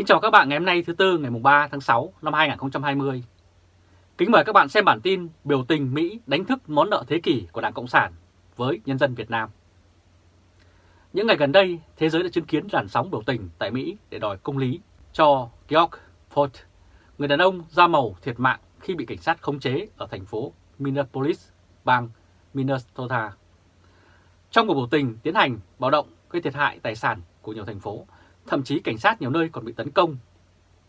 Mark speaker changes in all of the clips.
Speaker 1: Kính chào các bạn ngày hôm nay thứ Tư ngày 3 tháng 6 năm 2020. Kính mời các bạn xem bản tin biểu tình Mỹ đánh thức món nợ thế kỷ của Đảng Cộng sản với nhân dân Việt Nam. Những ngày gần đây, thế giới đã chứng kiến làn sóng biểu tình tại Mỹ để đòi công lý cho George Floyd, người đàn ông da màu thiệt mạng khi bị cảnh sát khống chế ở thành phố Minneapolis, bang Minnesota. Trong cuộc biểu tình tiến hành bạo động gây thiệt hại tài sản của nhiều thành phố, thậm chí cảnh sát nhiều nơi còn bị tấn công.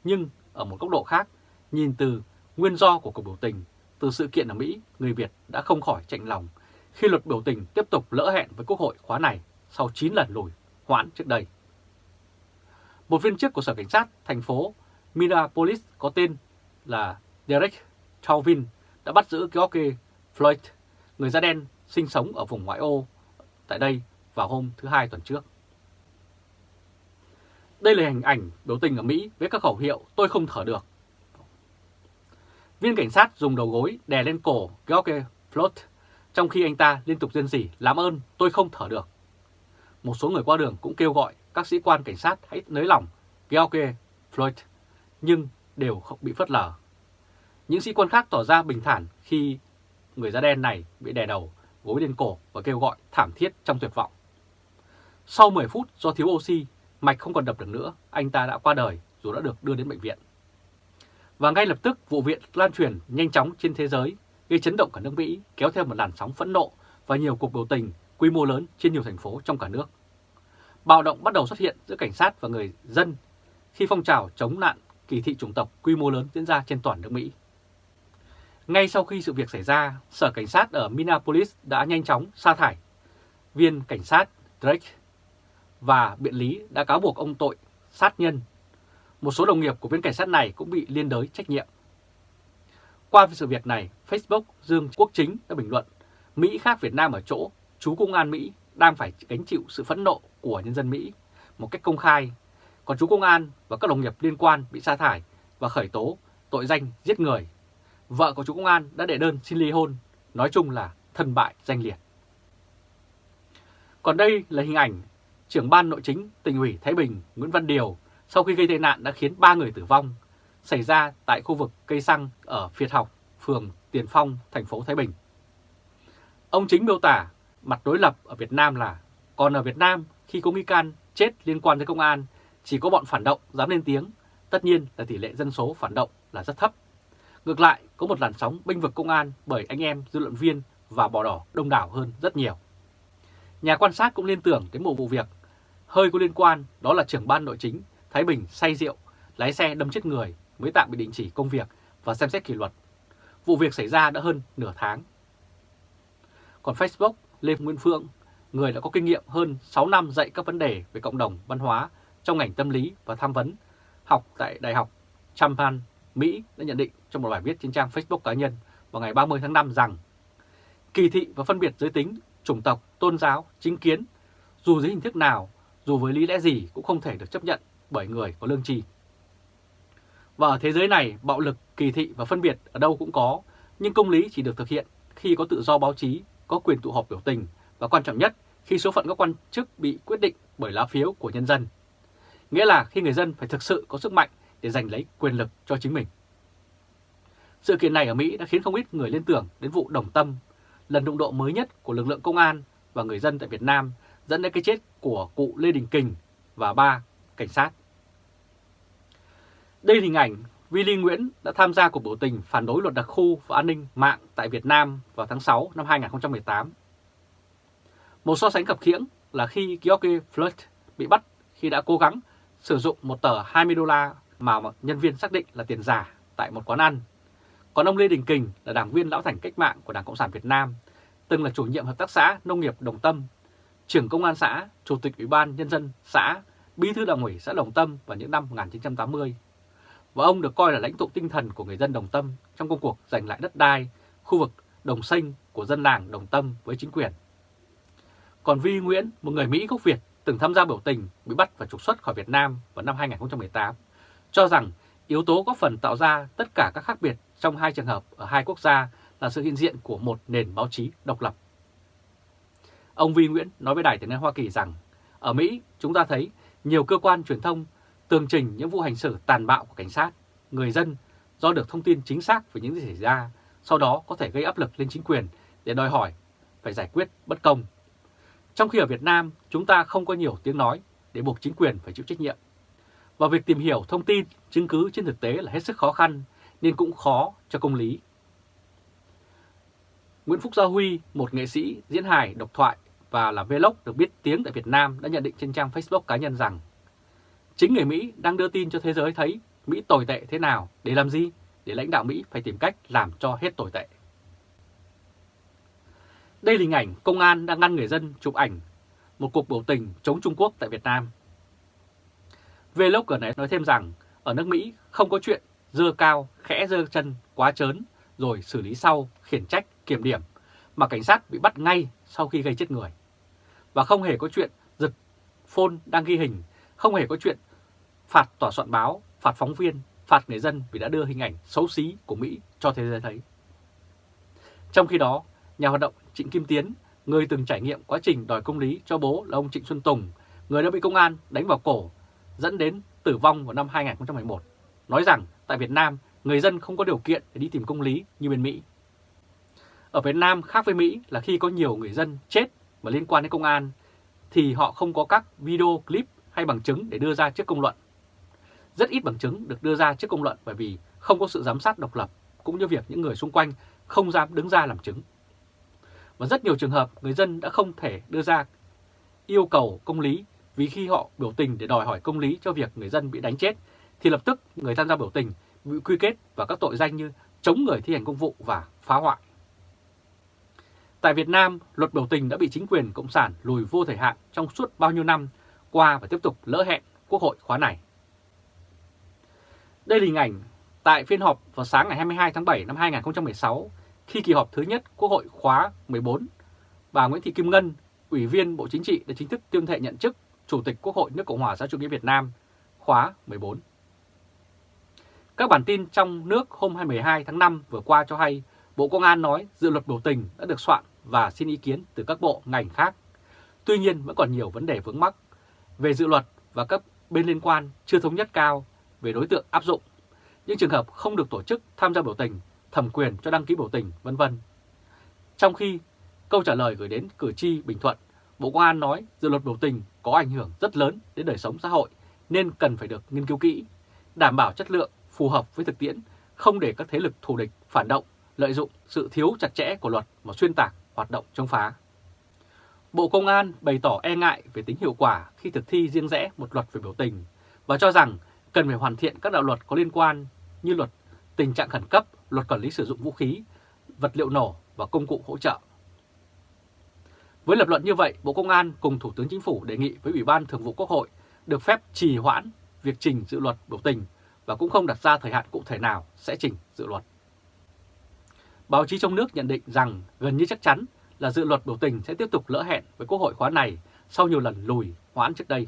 Speaker 1: Nhưng ở một góc độ khác, nhìn từ nguyên do của cuộc biểu tình, từ sự kiện ở Mỹ, người Việt đã không khỏi chạnh lòng khi luật biểu tình tiếp tục lỡ hẹn với Quốc hội khóa này sau 9 lần lùi hoãn trước đây. Một viên chức của Sở Cảnh sát thành phố Minneapolis có tên là Derek Chauvin đã bắt giữ George Floyd, người da đen sinh sống ở vùng ngoại ô tại đây vào hôm thứ Hai tuần trước. Đây là hình ảnh biểu tình ở Mỹ với các khẩu hiệu tôi không thở được. Viên cảnh sát dùng đầu gối đè lên cổ George Floyd trong khi anh ta liên tục rên rỉ làm ơn tôi không thở được. Một số người qua đường cũng kêu gọi các sĩ quan cảnh sát hãy nới lỏng George Floyd nhưng đều không bị phớt lờ. Những sĩ quan khác tỏ ra bình thản khi người da đen này bị đè đầu, gối lên cổ và kêu gọi thảm thiết trong tuyệt vọng. Sau 10 phút do thiếu oxy, mạch không còn đập được nữa, anh ta đã qua đời dù đã được đưa đến bệnh viện. Và ngay lập tức vụ viện lan truyền nhanh chóng trên thế giới, gây chấn động cả nước Mỹ, kéo theo một làn sóng phẫn nộ và nhiều cuộc biểu tình quy mô lớn trên nhiều thành phố trong cả nước. Bạo động bắt đầu xuất hiện giữa cảnh sát và người dân khi phong trào chống nạn kỳ thị chủng tộc quy mô lớn diễn ra trên toàn nước Mỹ. Ngay sau khi sự việc xảy ra, Sở Cảnh sát ở Minneapolis đã nhanh chóng sa thải viên cảnh sát Drake và biện lý đã cáo buộc ông tội sát nhân. Một số đồng nghiệp của viên cảnh sát này cũng bị liên đới trách nhiệm. Qua sự việc này, Facebook Dương Quốc Chính đã bình luận Mỹ khác Việt Nam ở chỗ chú công an Mỹ đang phải gánh chịu sự phẫn nộ của nhân dân Mỹ một cách công khai, còn chú công an và các đồng nghiệp liên quan bị sa thải và khởi tố tội danh giết người. Vợ của chú công an đã đệ đơn xin ly hôn, nói chung là thân bại danh liệt. Còn đây là hình ảnh trưởng ban nội chính tỉnh ủy Thái Bình Nguyễn Văn Điều sau khi gây tai nạn đã khiến 3 người tử vong, xảy ra tại khu vực cây xăng ở Việt Học, phường Tiền Phong, thành phố Thái Bình. Ông chính miêu tả mặt đối lập ở Việt Nam là còn ở Việt Nam khi có nghi can chết liên quan tới công an chỉ có bọn phản động dám lên tiếng, tất nhiên là tỷ lệ dân số phản động là rất thấp. Ngược lại, có một làn sóng binh vực công an bởi anh em dư luận viên và bò đỏ đông đảo hơn rất nhiều. Nhà quan sát cũng liên tưởng đến một vụ việc hơi có liên quan đó là trưởng ban nội chính Thái Bình say rượu, lái xe đâm chết người mới tạm bị đình chỉ công việc và xem xét kỷ luật. Vụ việc xảy ra đã hơn nửa tháng. Còn Facebook, Lê Nguyên Phương, người đã có kinh nghiệm hơn 6 năm dạy các vấn đề về cộng đồng văn hóa trong ngành tâm lý và tham vấn, học tại Đại học Champaign, Mỹ đã nhận định trong một bài viết trên trang Facebook cá nhân vào ngày 30 tháng 5 rằng kỳ thị và phân biệt giới tính, chủng tộc, tôn giáo, chính kiến, dù dưới hình thức nào dù với lý lẽ gì cũng không thể được chấp nhận bởi người có lương tri. Và ở thế giới này, bạo lực, kỳ thị và phân biệt ở đâu cũng có, nhưng công lý chỉ được thực hiện khi có tự do báo chí, có quyền tụ họp biểu tình và quan trọng nhất khi số phận các quan chức bị quyết định bởi lá phiếu của nhân dân. Nghĩa là khi người dân phải thực sự có sức mạnh để giành lấy quyền lực cho chính mình. Sự kiện này ở Mỹ đã khiến không ít người liên tưởng đến vụ Đồng Tâm, lần đụng độ mới nhất của lực lượng công an và người dân tại Việt Nam dẫn đến cái chết của cụ Lê Đình Kình và ba cảnh sát. Đây là hình ảnh Willy Nguyễn đã tham gia cuộc biểu tình phản đối luật đặc khu và an ninh mạng tại Việt Nam vào tháng 6 năm 2018. Một so sánh khập khiễng là khi George Floyd bị bắt khi đã cố gắng sử dụng một tờ 20 đô la mà nhân viên xác định là tiền giả tại một quán ăn. Còn ông Lê Đình Kình là đảng viên lão thành cách mạng của Đảng Cộng sản Việt Nam, từng là chủ nhiệm hợp tác xã nông nghiệp Đồng Tâm trưởng công an xã, chủ tịch ủy ban nhân dân xã, bí thư đảng ủy xã Đồng Tâm vào những năm 1980. Và ông được coi là lãnh tụ tinh thần của người dân Đồng Tâm trong công cuộc giành lại đất đai, khu vực đồng xanh của dân làng Đồng Tâm với chính quyền. Còn Vi Nguyễn, một người Mỹ gốc Việt từng tham gia biểu tình bị bắt và trục xuất khỏi Việt Nam vào năm 2018, cho rằng yếu tố có phần tạo ra tất cả các khác biệt trong hai trường hợp ở hai quốc gia là sự hiện diện của một nền báo chí độc lập. Ông Vi Nguyễn nói với Đài tiếng nói Hoa Kỳ rằng, ở Mỹ chúng ta thấy nhiều cơ quan truyền thông tường trình những vụ hành xử tàn bạo của cảnh sát, người dân do được thông tin chính xác về những gì xảy ra, sau đó có thể gây áp lực lên chính quyền để đòi hỏi phải giải quyết bất công. Trong khi ở Việt Nam, chúng ta không có nhiều tiếng nói để buộc chính quyền phải chịu trách nhiệm. Và việc tìm hiểu thông tin, chứng cứ trên thực tế là hết sức khó khăn, nên cũng khó cho công lý. Nguyễn Phúc Gia Huy, một nghệ sĩ, diễn hài, độc thoại và là vlog được biết tiếng tại Việt Nam đã nhận định trên trang Facebook cá nhân rằng chính người Mỹ đang đưa tin cho thế giới thấy Mỹ tồi tệ thế nào để làm gì? Để lãnh đạo Mỹ phải tìm cách làm cho hết tồi tệ. Đây là hình ảnh công an đang ngăn người dân chụp ảnh một cuộc biểu tình chống Trung Quốc tại Việt Nam. Vlogger này nói thêm rằng ở nước Mỹ không có chuyện dơ cao, khẽ dơ chân, quá trớn rồi xử lý sau, khiển trách, kiểm điểm mà cảnh sát bị bắt ngay sau khi gây chết người. Và không hề có chuyện giật phone đang ghi hình, không hề có chuyện phạt tòa soạn báo, phạt phóng viên, phạt người dân vì đã đưa hình ảnh xấu xí của Mỹ cho thế giới thấy. Trong khi đó, nhà hoạt động Trịnh Kim Tiến, người từng trải nghiệm quá trình đòi công lý cho bố là ông Trịnh Xuân Tùng, người đã bị công an đánh vào cổ, dẫn đến tử vong vào năm 2011, nói rằng tại Việt Nam, người dân không có điều kiện để đi tìm công lý như bên Mỹ. Ở Việt Nam khác với Mỹ là khi có nhiều người dân chết mà liên quan đến công an, thì họ không có các video clip hay bằng chứng để đưa ra trước công luận. Rất ít bằng chứng được đưa ra trước công luận bởi vì không có sự giám sát độc lập, cũng như việc những người xung quanh không dám đứng ra làm chứng. Và rất nhiều trường hợp người dân đã không thể đưa ra yêu cầu công lý vì khi họ biểu tình để đòi hỏi công lý cho việc người dân bị đánh chết thì lập tức người tham gia biểu tình bị quy kết vào các tội danh như chống người thi hành công vụ và phá hoại. Tại Việt Nam, luật biểu tình đã bị chính quyền Cộng sản lùi vô thời hạn trong suốt bao nhiêu năm qua và tiếp tục lỡ hẹn Quốc hội khóa này. Đây là hình ảnh tại phiên họp vào sáng ngày 22 tháng 7 năm 2016 khi kỳ họp thứ nhất Quốc hội khóa 14, bà Nguyễn Thị Kim Ngân, Ủy viên Bộ Chính trị đã chính thức tuyên thệ nhận chức Chủ tịch Quốc hội nước Cộng hòa xã chủ nghĩa Việt Nam khóa 14. Các bản tin trong nước hôm 22 tháng 5 vừa qua cho hay Bộ Công an nói dự luật biểu tình đã được soạn và xin ý kiến từ các bộ ngành khác. Tuy nhiên vẫn còn nhiều vấn đề vướng mắc về dự luật và các bên liên quan chưa thống nhất cao về đối tượng áp dụng, những trường hợp không được tổ chức tham gia biểu tình, thẩm quyền cho đăng ký biểu tình, vân vân. Trong khi câu trả lời gửi đến cử tri Bình Thuận, Bộ Công an nói dự luật biểu tình có ảnh hưởng rất lớn đến đời sống xã hội nên cần phải được nghiên cứu kỹ, đảm bảo chất lượng phù hợp với thực tiễn, không để các thế lực thù địch phản động lợi dụng sự thiếu chặt chẽ của luật mà xuyên tạc hoạt động chống phá. Bộ Công an bày tỏ e ngại về tính hiệu quả khi thực thi riêng rẽ một luật về biểu tình và cho rằng cần phải hoàn thiện các đạo luật có liên quan như luật tình trạng khẩn cấp, luật quản lý sử dụng vũ khí, vật liệu nổ và công cụ hỗ trợ. Với lập luận như vậy, Bộ Công an cùng Thủ tướng Chính phủ đề nghị với Ủy ban Thường vụ Quốc hội được phép trì hoãn việc trình dự luật biểu tình và cũng không đặt ra thời hạn cụ thể nào sẽ trình dự luật. Báo chí trong nước nhận định rằng gần như chắc chắn là dự luật biểu tình sẽ tiếp tục lỡ hẹn với Quốc hội khóa này sau nhiều lần lùi hoãn trước đây.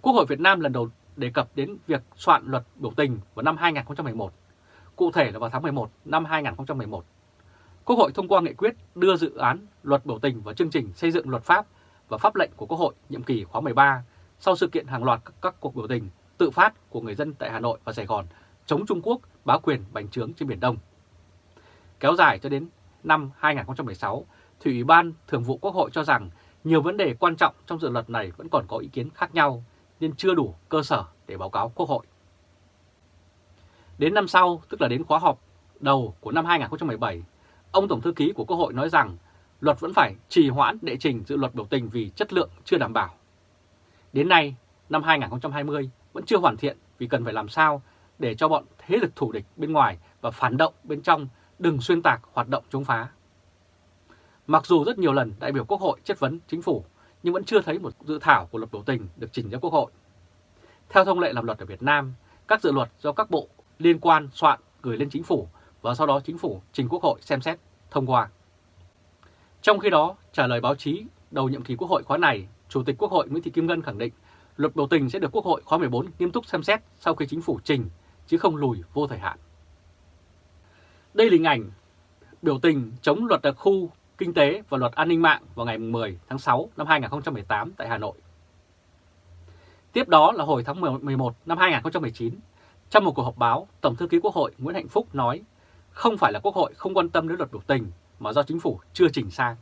Speaker 1: Quốc hội Việt Nam lần đầu đề cập đến việc soạn luật biểu tình vào năm 2011, cụ thể là vào tháng 11 năm 2011. Quốc hội thông qua nghị quyết đưa dự án luật biểu tình vào chương trình xây dựng luật pháp và pháp lệnh của Quốc hội nhiệm kỳ khóa 13 sau sự kiện hàng loạt các, các cuộc biểu tình tự phát của người dân tại Hà Nội và Sài Gòn chống Trung Quốc bá quyền bành trướng trên Biển Đông. Kéo dài cho đến năm 2016, thì Ủy ban Thường vụ Quốc hội cho rằng nhiều vấn đề quan trọng trong dự luật này vẫn còn có ý kiến khác nhau nên chưa đủ cơ sở để báo cáo Quốc hội. Đến năm sau, tức là đến khóa họp đầu của năm 2017, ông Tổng Thư ký của Quốc hội nói rằng luật vẫn phải trì hoãn đệ trình dự luật biểu tình vì chất lượng chưa đảm bảo. Đến nay, năm 2020 vẫn chưa hoàn thiện vì cần phải làm sao để cho bọn thế lực thù địch bên ngoài và phản động bên trong đừng xuyên tạc hoạt động chống phá. Mặc dù rất nhiều lần đại biểu Quốc hội chất vấn chính phủ, nhưng vẫn chưa thấy một dự thảo của luật biểu tình được trình ra Quốc hội. Theo thông lệ làm luật ở Việt Nam, các dự luật do các bộ liên quan soạn gửi lên chính phủ và sau đó chính phủ trình Quốc hội xem xét, thông qua. Trong khi đó, trả lời báo chí đầu nhiệm kỳ Quốc hội khóa này, Chủ tịch Quốc hội Nguyễn Thị Kim Ngân khẳng định luật biểu tình sẽ được Quốc hội khóa 14 nghiêm túc xem xét sau khi chính phủ trình, chứ không lùi vô thời hạn. Đây là hình ảnh biểu tình chống luật đặc khu kinh tế và luật an ninh mạng vào ngày 10 tháng 6 năm 2018 tại Hà Nội. Tiếp đó là hồi tháng 11 năm 2019, trong một cuộc họp báo, Tổng thư ký Quốc hội Nguyễn Hạnh Phúc nói không phải là Quốc hội không quan tâm đến luật biểu tình mà do chính phủ chưa chỉnh sang.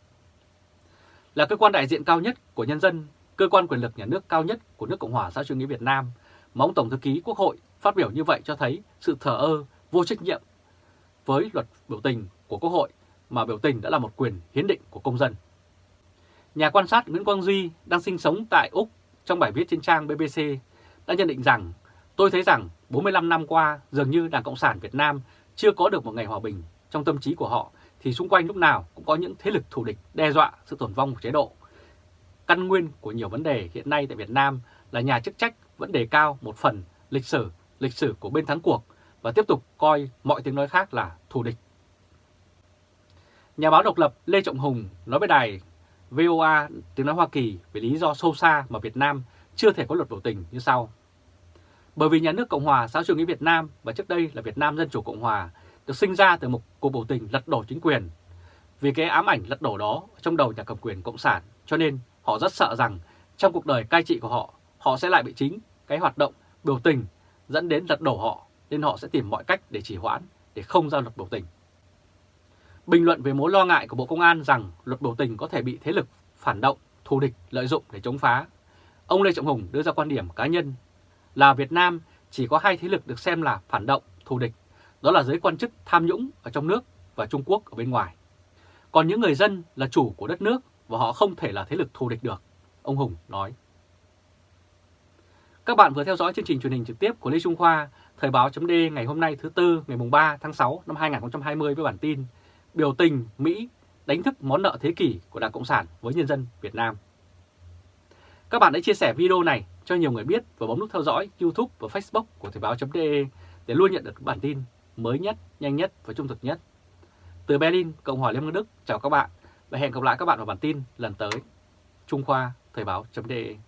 Speaker 1: Là cơ quan đại diện cao nhất của nhân dân, cơ quan quyền lực nhà nước cao nhất của nước Cộng hòa xã hội chủ nghĩa Việt Nam, mà ông Tổng thư ký Quốc hội phát biểu như vậy cho thấy sự thờ ơ, vô trách nhiệm với luật biểu tình của Quốc hội mà biểu tình đã là một quyền hiến định của công dân. Nhà quan sát Nguyễn Quang Duy đang sinh sống tại Úc trong bài viết trên trang BBC đã nhận định rằng tôi thấy rằng 45 năm qua dường như Đảng Cộng sản Việt Nam chưa có được một ngày hòa bình trong tâm trí của họ thì xung quanh lúc nào cũng có những thế lực thù địch đe dọa sự tồn vong của chế độ. Căn nguyên của nhiều vấn đề hiện nay tại Việt Nam là nhà chức trách vẫn đề cao một phần lịch sử, lịch sử của bên thắng cuộc và tiếp tục coi mọi tiếng nói khác là thù địch. Nhà báo độc lập Lê Trọng Hùng nói với đài VOA tiếng nói Hoa Kỳ về lý do sâu xa mà Việt Nam chưa thể có luật biểu tình như sau. Bởi vì nhà nước Cộng hòa xã hội chủ nghĩa Việt Nam và trước đây là Việt Nam Dân Chủ Cộng Hòa được sinh ra từ một cuộc biểu tình lật đổ chính quyền. Vì cái ám ảnh lật đổ đó trong đầu nhà cầm quyền Cộng sản cho nên họ rất sợ rằng trong cuộc đời cai trị của họ, họ sẽ lại bị chính cái hoạt động biểu tình dẫn đến lật đổ họ nên họ sẽ tìm mọi cách để trì hoãn để không ra luật biểu tình. Bình luận về mối lo ngại của Bộ Công an rằng luật biểu tình có thể bị thế lực phản động, thù địch lợi dụng để chống phá. Ông Lê Trọng Hùng đưa ra quan điểm cá nhân là Việt Nam chỉ có hai thế lực được xem là phản động, thù địch, đó là giới quan chức tham nhũng ở trong nước và Trung Quốc ở bên ngoài. Còn những người dân là chủ của đất nước và họ không thể là thế lực thù địch được, ông Hùng nói. Các bạn vừa theo dõi chương trình truyền hình trực tiếp của Lê Trung Khoa, Thời báo chấm ngày hôm nay thứ Tư ngày 3 tháng 6 năm 2020 với bản tin Biểu tình Mỹ đánh thức món nợ thế kỷ của Đảng Cộng sản với nhân dân Việt Nam. Các bạn hãy chia sẻ video này cho nhiều người biết và bấm nút theo dõi YouTube và Facebook của Thời báo.de để luôn nhận được bản tin mới nhất, nhanh nhất và trung thực nhất. Từ Berlin, Cộng hòa Liên bang Đức, chào các bạn và hẹn gặp lại các bạn vào bản tin lần tới. Trung Khoa, Thời báo.de